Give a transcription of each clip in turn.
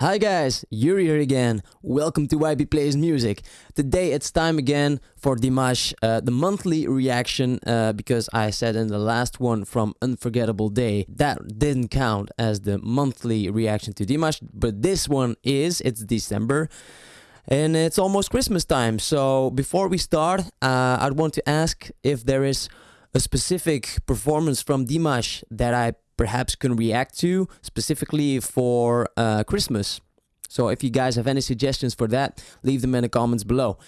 Hi guys, Yuri here again. Welcome to YB Plays Music. Today it's time again for Dimash, uh, the monthly reaction, uh, because I said in the last one from Unforgettable Day that didn't count as the monthly reaction to Dimash, but this one is. It's December and it's almost Christmas time. So before we start, uh, I'd want to ask if there is a specific performance from Dimash that I perhaps can react to specifically for uh, Christmas. So if you guys have any suggestions for that, leave them in the comments below.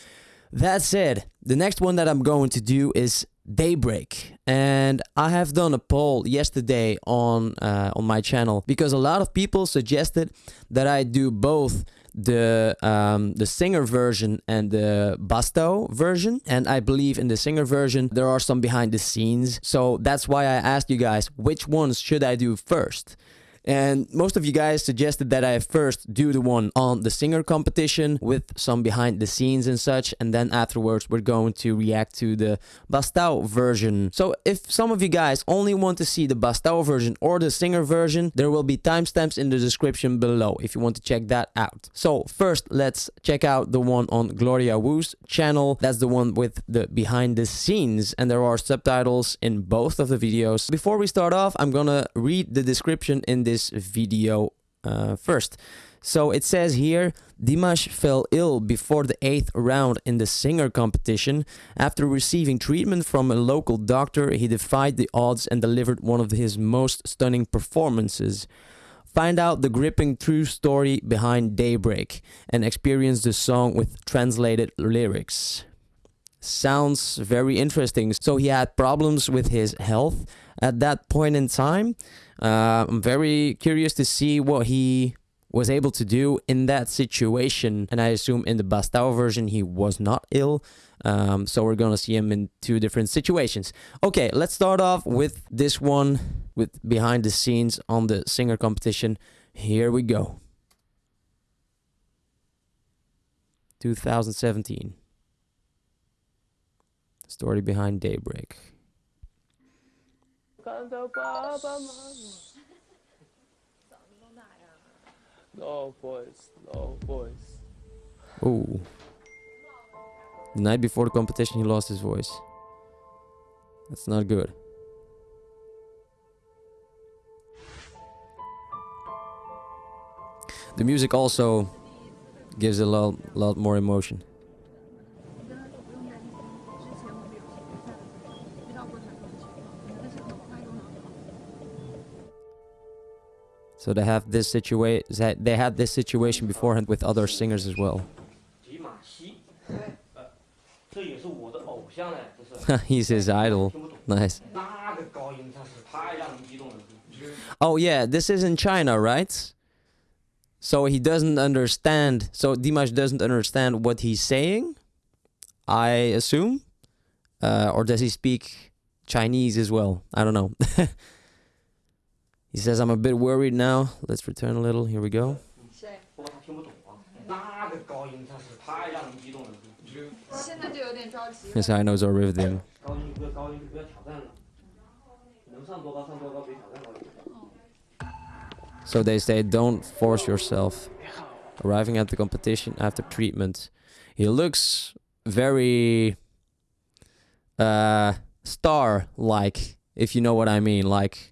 That said, the next one that I'm going to do is Daybreak, and I have done a poll yesterday on uh, on my channel because a lot of people suggested that I do both the um, the singer version and the Bastau version. And I believe in the singer version there are some behind the scenes. So that's why I asked you guys which ones should I do first. And most of you guys suggested that I first do the one on the singer competition with some behind the scenes and such. And then afterwards, we're going to react to the Bastau version. So if some of you guys only want to see the Bastau version or the singer version, there will be timestamps in the description below if you want to check that out. So first, let's check out the one on Gloria Wu's channel. That's the one with the behind the scenes. And there are subtitles in both of the videos. Before we start off, I'm gonna read the description in this this video uh, first. So it says here, Dimash fell ill before the 8th round in the singer competition. After receiving treatment from a local doctor, he defied the odds and delivered one of his most stunning performances. Find out the gripping true story behind Daybreak and experience the song with translated lyrics. Sounds very interesting. So he had problems with his health at that point in time. Uh, I'm very curious to see what he was able to do in that situation. And I assume in the Bastau version, he was not ill. Um, so we're going to see him in two different situations. Okay, let's start off with this one with behind the scenes on the singer competition. Here we go. 2017. Story behind Daybreak. 看到爸爸妈妈。No voice, no voice. Oh. The night before the competition, he lost his voice. That's not good. The music also gives a lot, lot more emotion. So they have this situation. They had this situation beforehand with other singers as well. He's his idol. Nice. Oh yeah, this is in China, right? So he doesn't understand. So Dimash doesn't understand what he's saying. I assume, uh, or does he speak Chinese as well? I don't know. He says, I'm a bit worried now. Let's return a little. Here we go. His high notes are riveting. So they say, don't force yourself. Arriving at the competition after treatment. He looks very uh, star-like, if you know what I mean. Like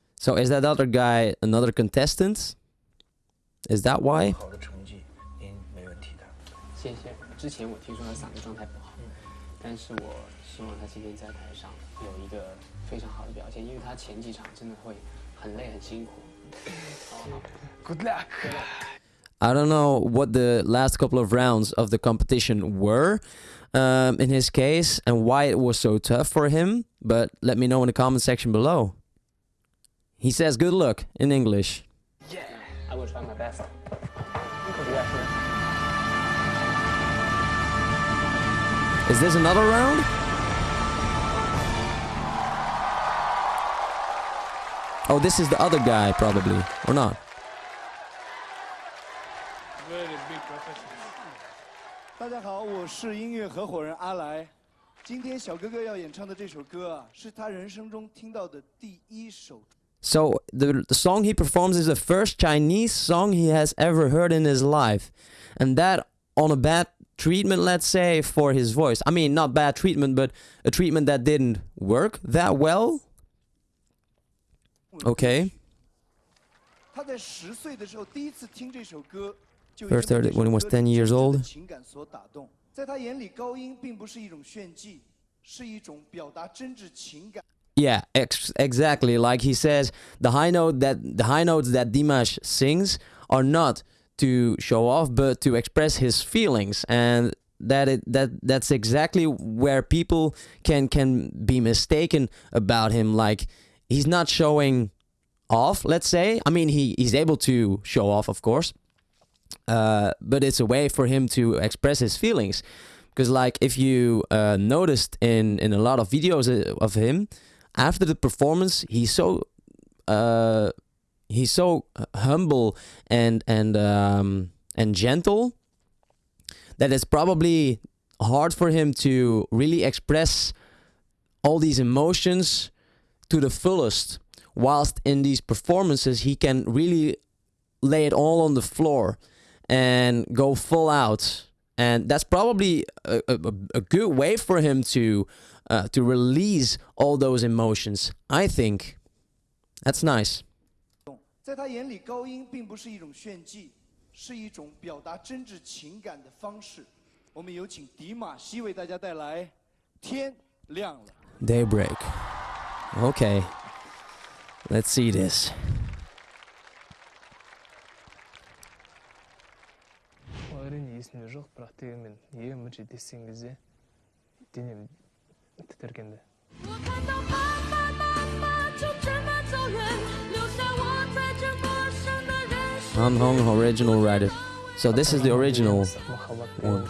so is that other guy another contestant? Is that why? 谢谢。之前我听说他嗓子状态不好，但是我希望他今天在台上有一个非常好的表现，因为他前几场真的会很累很辛苦。Good luck. I don't know what the last couple of rounds of the competition were um, in his case and why it was so tough for him, but let me know in the comment section below. He says good luck in English. Yeah, I will try my best. Is this another round? Oh, this is the other guy, probably. Or not? Very big professional. 大家好，我是音乐合伙人阿来。今天小哥哥要演唱的这首歌啊，是他人生中听到的第一首。 so the, the song he performs is the first Chinese song he has ever heard in his life. And that on a bad treatment, let's say, for his voice. I mean, not bad treatment, but a treatment that didn't work that well. Okay. First heard it when he was 10 years old. Yeah, ex exactly. Like he says, the high note that the high notes that Dimash sings are not to show off, but to express his feelings, and that it that that's exactly where people can can be mistaken about him. Like he's not showing off. Let's say, I mean, he he's able to show off, of course, uh, but it's a way for him to express his feelings. Because like if you uh, noticed in in a lot of videos uh, of him, after the performance, he's so uh, he's so humble and and um, and gentle that it's probably hard for him to really express all these emotions to the fullest. Whilst in these performances, he can really lay it all on the floor and go full out. And that's probably a, a, a good way for him to uh, to release all those emotions. I think that's nice. 在他眼里，高音并不是一种炫技，是一种表达真挚情感的方式。我们有请迪玛希为大家带来《天亮了》。 Daybreak. Okay. Let's see this. 되겠네. Hong original writer. So this is the original one.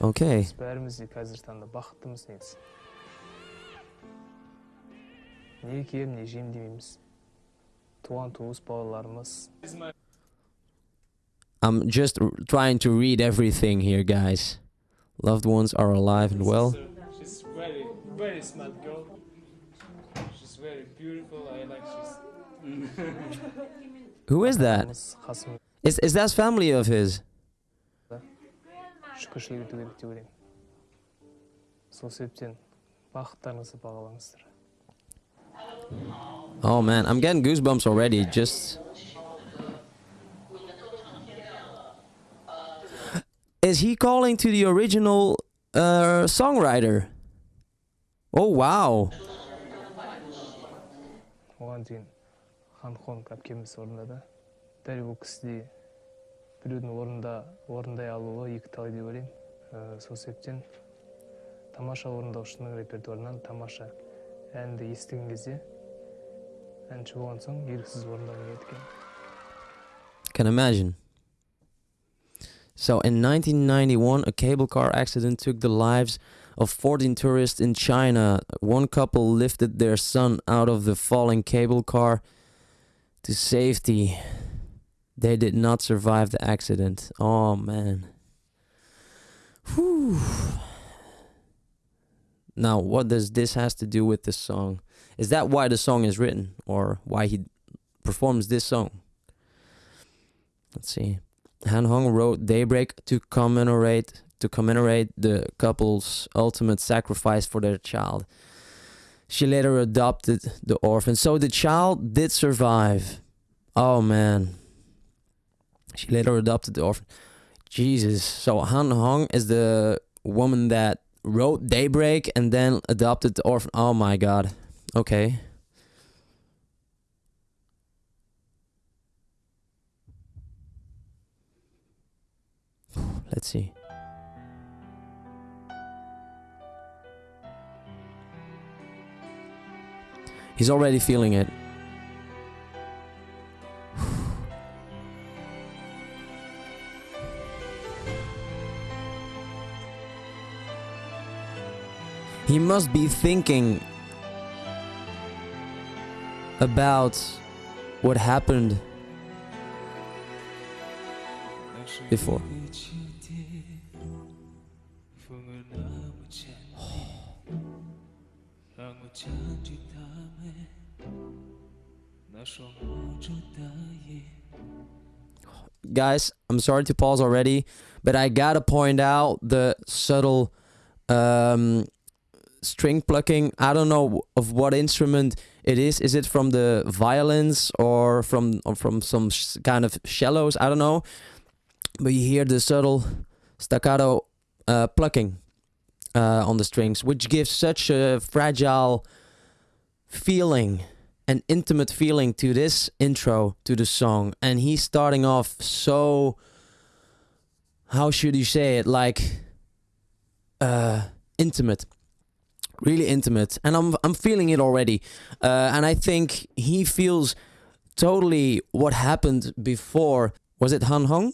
Okay. I'm just trying to read everything here guys loved ones are alive and well. She's very, very smart girl. She's very beautiful. I like she's. Who is that? Is is that family of his? Oh man, I'm getting goosebumps already. Just Is he calling to the original uh, songwriter? Oh wow. оған дейін ханхон әпкеміз орындады дәл бұл кісідей біреудің орында орындай алуы екі талай деп ойлаймын Ә, сол себептен тамаша орындаушының репертуарынан тамаша әнді естіген кезде әнші болған соң еріксіз орындағым келеді екен Can imagine. so in 1991, a cable car accident took the lives of 14 tourists in China. One couple lifted their son out of the falling cable car to safety. They did not survive the accident. Oh man. Whew. Now, what does this has to do with this song? Is that why the song is written or why he performs this song? Let's see. Han Hong wrote Daybreak to commemorate to commemorate the couple's ultimate sacrifice for their child. She later adopted the orphan. So the child did survive. Oh man. She later adopted the orphan. Jesus. So Han Hong is the woman that wrote Daybreak and then adopted the orphan. Oh my god. Okay. Let's see. He's already feeling it. He must be thinking about what happened before. Guys, I'm sorry to pause already, but I gotta point out the subtle um, string plucking. I don't know of what instrument it is. Is it from the violins or from or from some kind of shallows? I don't know. But you hear the subtle staccato uh, plucking uh, on the strings, which gives such a fragile feeling, an intimate feeling to this intro to the song. And he's starting off so. How should you say it? Like. Uh, intimate really intimate and i'm i'm feeling it already uh, and i think he feels totally what happened before was it han hong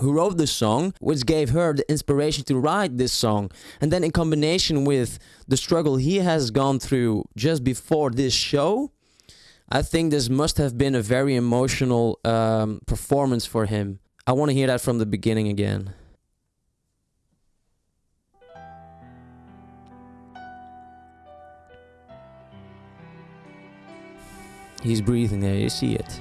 who wrote this song which gave her the inspiration to write this song. And then in combination with the struggle he has gone through just before this show i think this must have been a very emotional um, performance for him. I want to hear that from the beginning again. He's breathing there, you see it.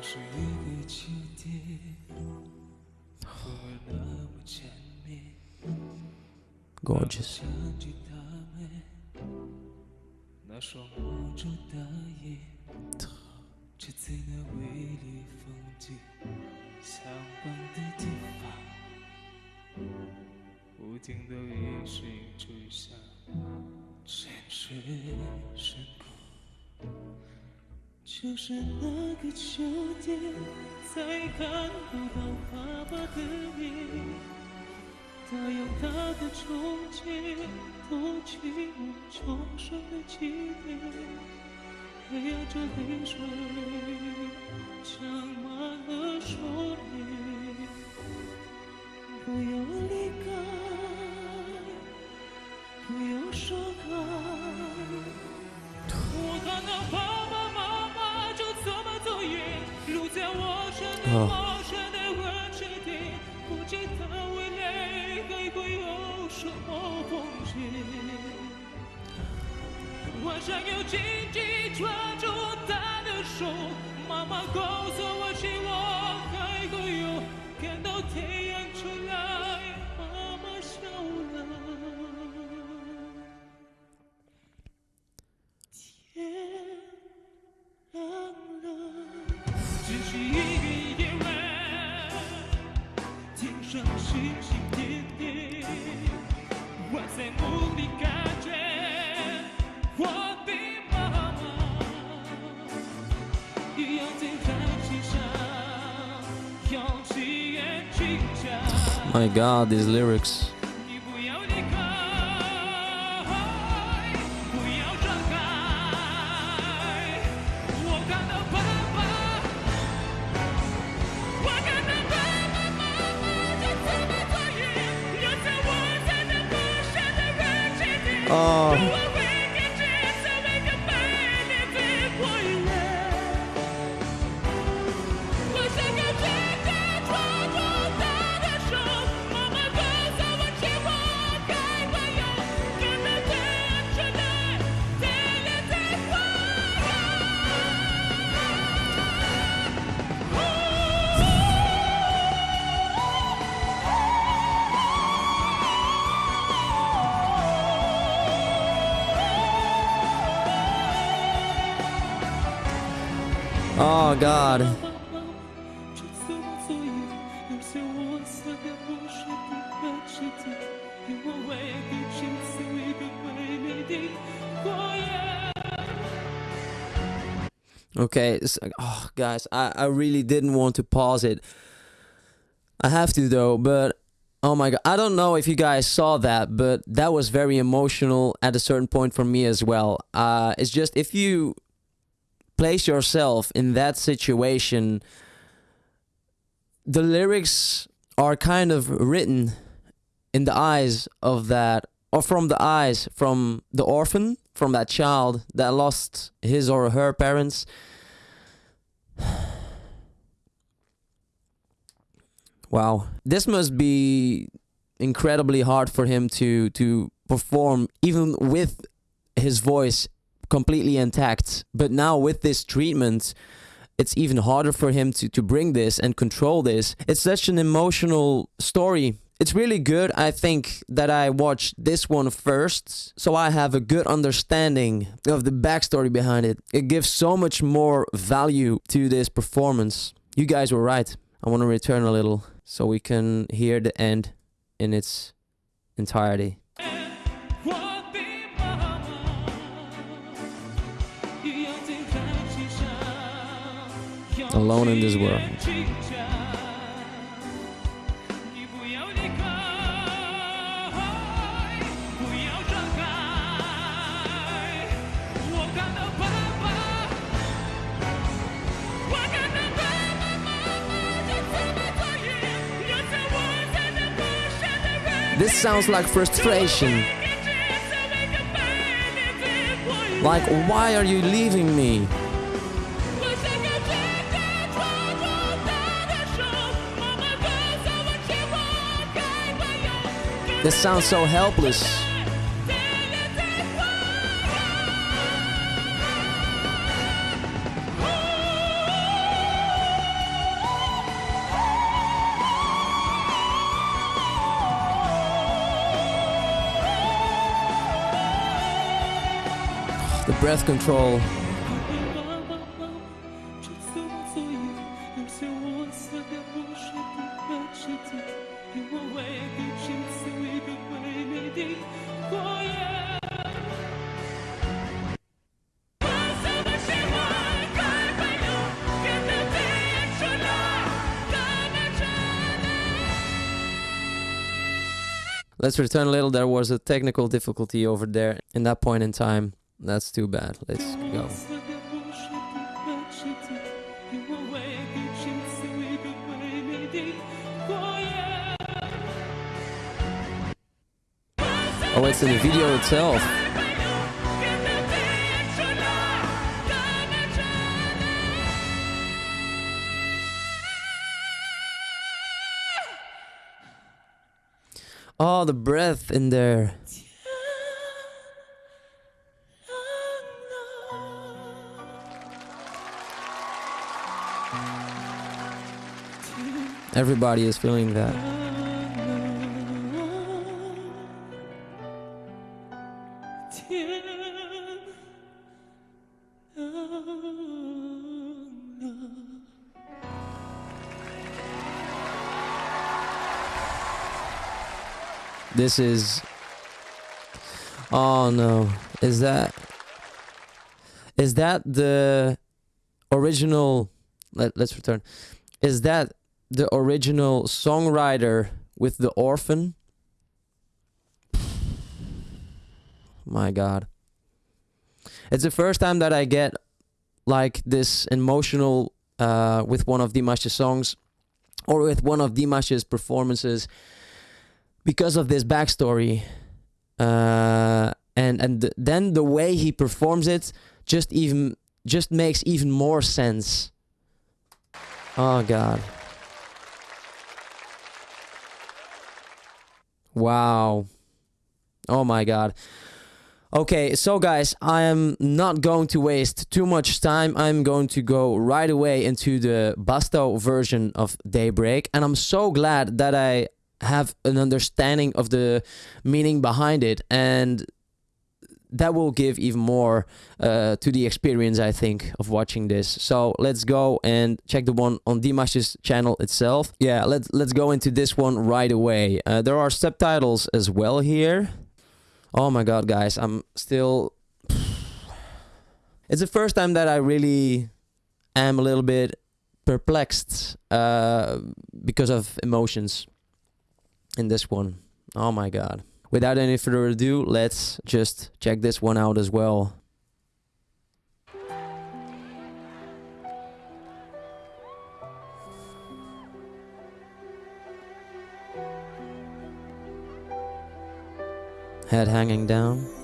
是一个起点，不那么见面。Gorgeous。想起他们那双无助的眼，这次那美丽风景，相望的地方，无尽的一心追想，现实深刻。就是那个秋天，才看不到爸爸的脸。他用他的憧憬托起我重生的起点，黑暗着泪水长满了双眼。不要离开，不要说开。Oh. My god, these lyrics. 夜。Okay, s- oh guys, I, I really didn't want to pause it. I have to though, but oh my god, I don't know if you guys saw that, but that was very emotional at a certain point for me as well. Uh, it's just if you place yourself in that situation, the lyrics are kind of written in the eyes of that, or from the eyes from the orphan, from that child that lost his or her parents. Wow, this must be incredibly hard for him to to perform, even with his voice completely intact. But now with this treatment, it's even harder for him to, to bring this and control this. It's such an emotional story. It's really good, I think, that I watched this one first, so I have a good understanding of the backstory behind it. It gives so much more value to this performance. You guys were right. I want to return a little so we can hear the end in its entirety. alone in this world. This sounds like frustration. Like, why are you leaving me? This sounds so helpless. The breath control. Let's return a little. There was a technical difficulty over there in that point in time. That's too bad. Let's go. Oh, it's in the video itself. Oh, the breath in there. Everybody is feeling that. This is. Oh no. Is that. Is that the original. Let, let's return. Is that the original songwriter with The Orphan? My god. It's the first time that I get like this emotional uh, with one of Dimash's songs or with one of Dimash's performances because of this backstory. Uh, and and th- then the way he performs it just even just makes even more sense. Oh god. Wow. Oh my god. Okay, so guys, I am not going to waste too much time. I'm going to go right away into the Bastau version of Daybreak, and I'm so glad that I have an understanding of the meaning behind it and that will give even more uh, to the experience, I think, of watching this. So let's go and check the one on Dimash's channel itself. Yeah, let's let's go into this one right away. Uh, there are subtitles as well here. Oh my god, guys, I'm still. It's the first time that I really am a little bit perplexed uh, because of emotions in this one. Oh my god. Without any further ado, let's just check this one out as well. Head hanging down.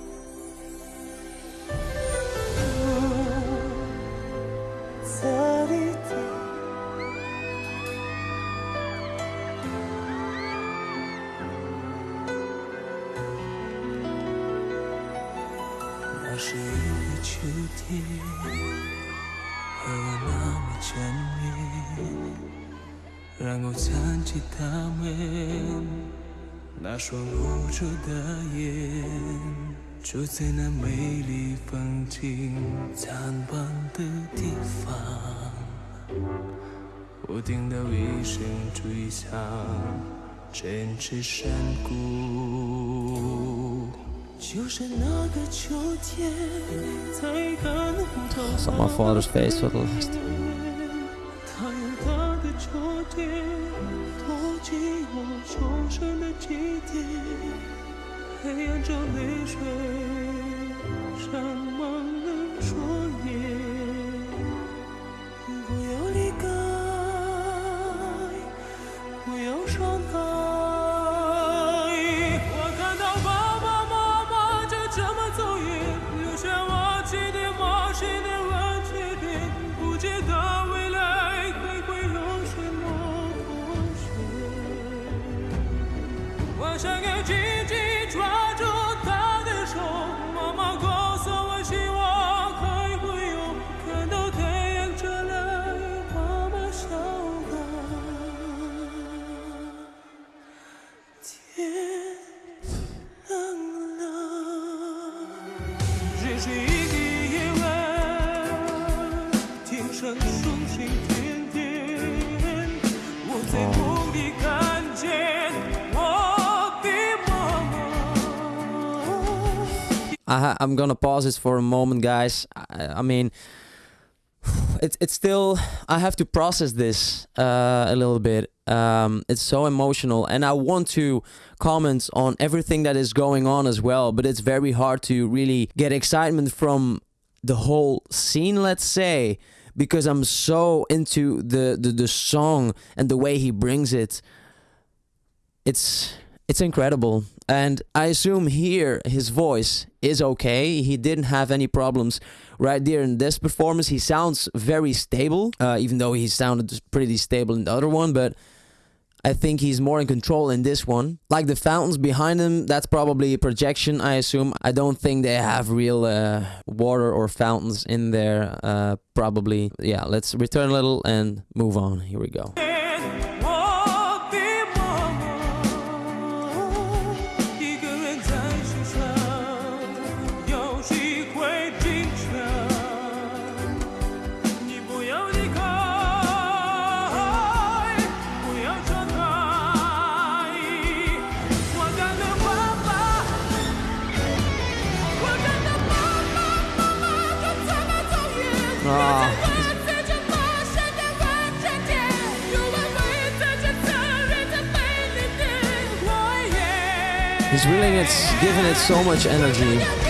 和我那么沉迷，然后想起他们那双无助的眼，住在那美丽风景灿烂的地方，不停的一声追响，坚持山谷。就是那个秋天，才看不到 Saw my father's face for the last. 他有 冒险的问题点，不知道未来还会有什么风险。我想要 I I'm gonna pause this for a moment, guys. I, I mean, it's it's still I have to process this uh, a little bit. Um, it's so emotional, and I want to comment on everything that is going on as well. But it's very hard to really get excitement from the whole scene. Let's say because I'm so into the the, the song and the way he brings it. It's it's incredible. And I assume here his voice is okay. He didn't have any problems right there in this performance. He sounds very stable, uh, even though he sounded pretty stable in the other one. But I think he's more in control in this one. Like the fountains behind him, that's probably a projection, I assume. I don't think they have real uh, water or fountains in there. Uh, probably. Yeah, let's return a little and move on. Here we go. He's really it's giving it so much energy.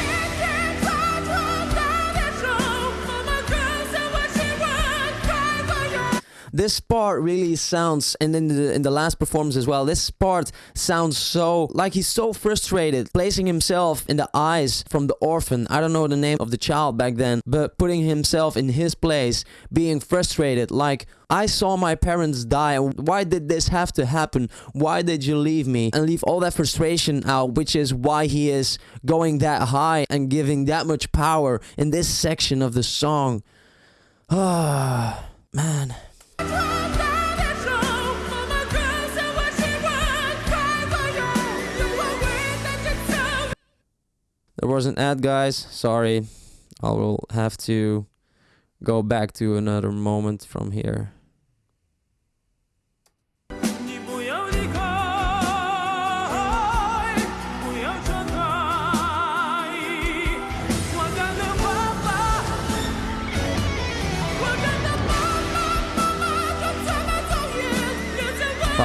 This part really sounds and in the in the last performance as well this part sounds so like he's so frustrated placing himself in the eyes from the orphan i don't know the name of the child back then but putting himself in his place being frustrated like I saw my parents die. Why did this have to happen? Why did you leave me? And leave all that frustration out, which is why he is going that high and giving that much power in this section of the song. Ah, man. There was an ad, guys. Sorry. I will have to go back to another moment from here.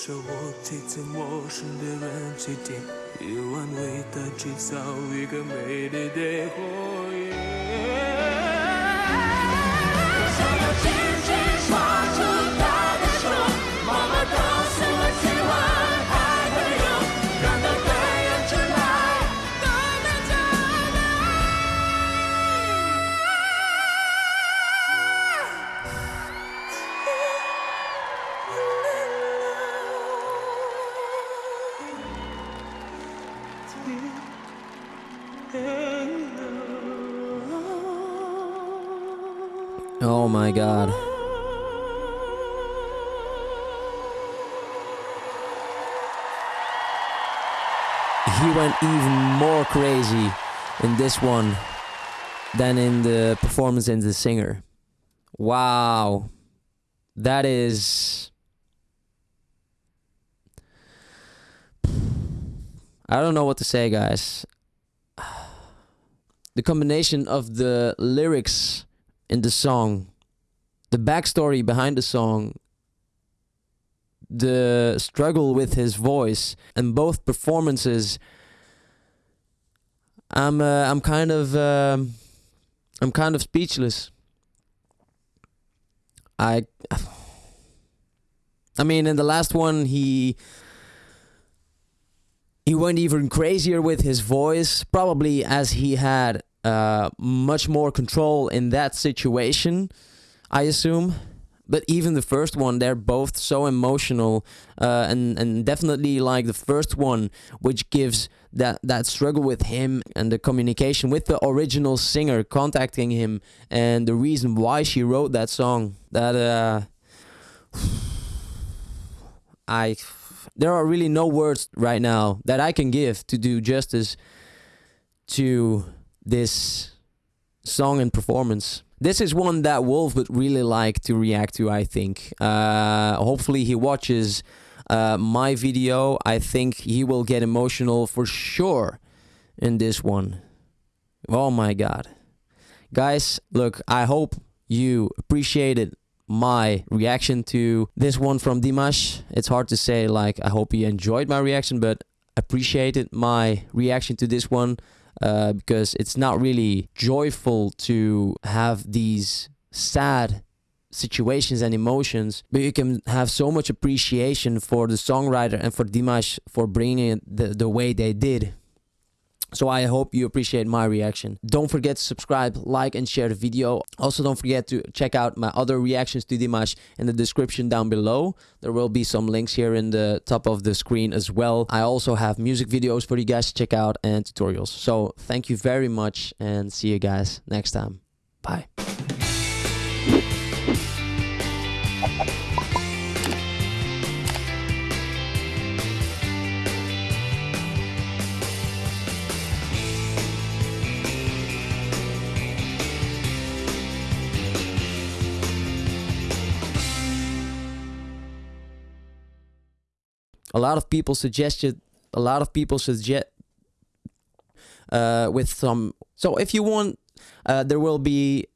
路上我提着陌生的人气垫，夜晚为他制造一个美丽的火焰。”想要 my god. He went even more crazy in this one than in the performance in the singer. Wow. That is. I don't know what to say, guys. The combination of the lyrics in the song, the backstory behind the song, the struggle with his voice, and both performances. I'm uh, I'm kind of um, I'm kind of speechless. I I mean, in the last one, he he went even crazier with his voice, probably as he had uh, much more control in that situation, I assume. But even the first one, they're both so emotional, uh, and and definitely like the first one, which gives that that struggle with him and the communication with the original singer contacting him and the reason why she wrote that song. That uh, I there are really no words right now that I can give to do justice to this song and performance. This is one that Wolf would really like to react to, I think. Uh, hopefully, he watches uh, my video. I think he will get emotional for sure in this one. Oh my god. Guys, look, I hope you appreciated my reaction to this one from Dimash. It's hard to say, like, I hope you enjoyed my reaction, but appreciated my reaction to this one uh, because it's not really joyful to have these sad situations and emotions, but you can have so much appreciation for the songwriter and for Dimash for bringing it the, the way they did. So I hope you appreciate my reaction. Don't forget to subscribe, like, and share the video. Also, don't forget to check out my other reactions to Dimash in the description down below. There will be some links here in the top of the screen as well. I also have music videos for you guys to check out and tutorials. So thank you very much and see you guys next time. Bye. A lot of people suggested a lot of people suggest uh, with some so if you want uh, there will be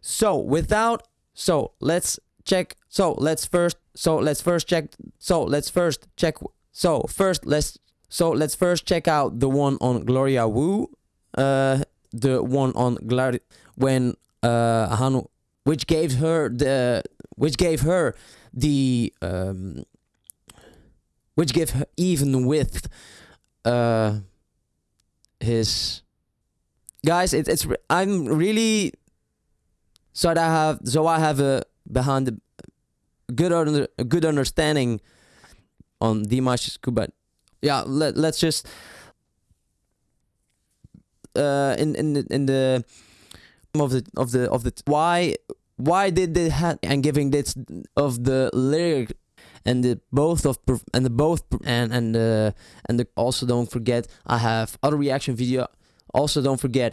so without so let's check so let's first so let's first check so let's first check so first let's so let's first check out the one on gloria Wu uh the one on Glari when uh, Hanu, which gave her the which gave her the um, which give even with uh, his guys. It, it's I'm really so that I have so I have a behind the good under, a good understanding on Dimash Kubat. Yeah, let let's just uh in in the, in the of the of the of the why why did they have and giving this of the lyric and the both of and the both and and uh and the, also don't forget I have other reaction video. Also don't forget